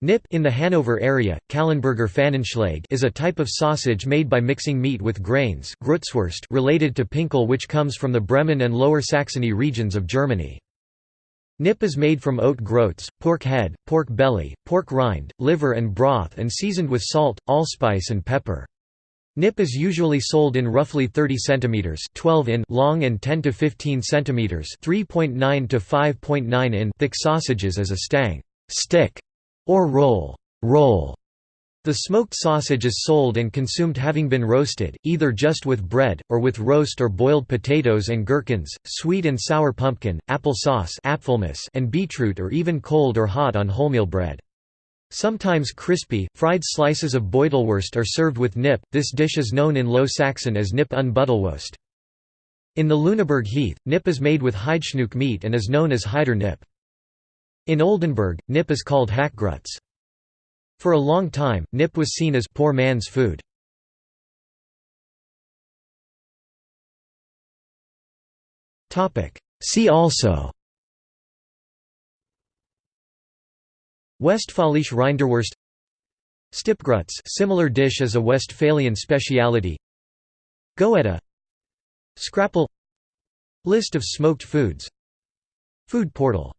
Knipp in the Hanover area, Calenberger Pfannenschlag is a type of sausage made by mixing meat with grains related to Pinkel which comes from the Bremen and Lower Saxony regions of Germany. Knipp is made from oat groats, pork head, pork belly, pork rind, liver and broth and seasoned with salt, allspice and pepper. Knipp is usually sold in roughly 30 cm 12 in long and 10 to 15 cm 3.9 to 5.9 in thick sausages as a stang stick or roll, roll. The smoked sausage is sold and consumed having been roasted, either just with bread, or with roast or boiled potatoes and gherkins, sweet and sour pumpkin, apple sauce and beetroot or even cold or hot on wholemeal bread. Sometimes crispy, fried slices of Beutelwurst are served with Knipp, this dish is known in Low Saxon as Knipp un Buttelwurst. In the Lüneburg Heath, Knipp is made with Heidschnuck meat and is known as Heider Knipp. In Oldenburg, Knipp is called hackgrütze. For a long time, Knipp was seen as poor man's food. See also Westfälische Rinderwurst Stippgrütze similar dish as a Westphalian speciality Goetta Scrapple List of smoked foods Food portal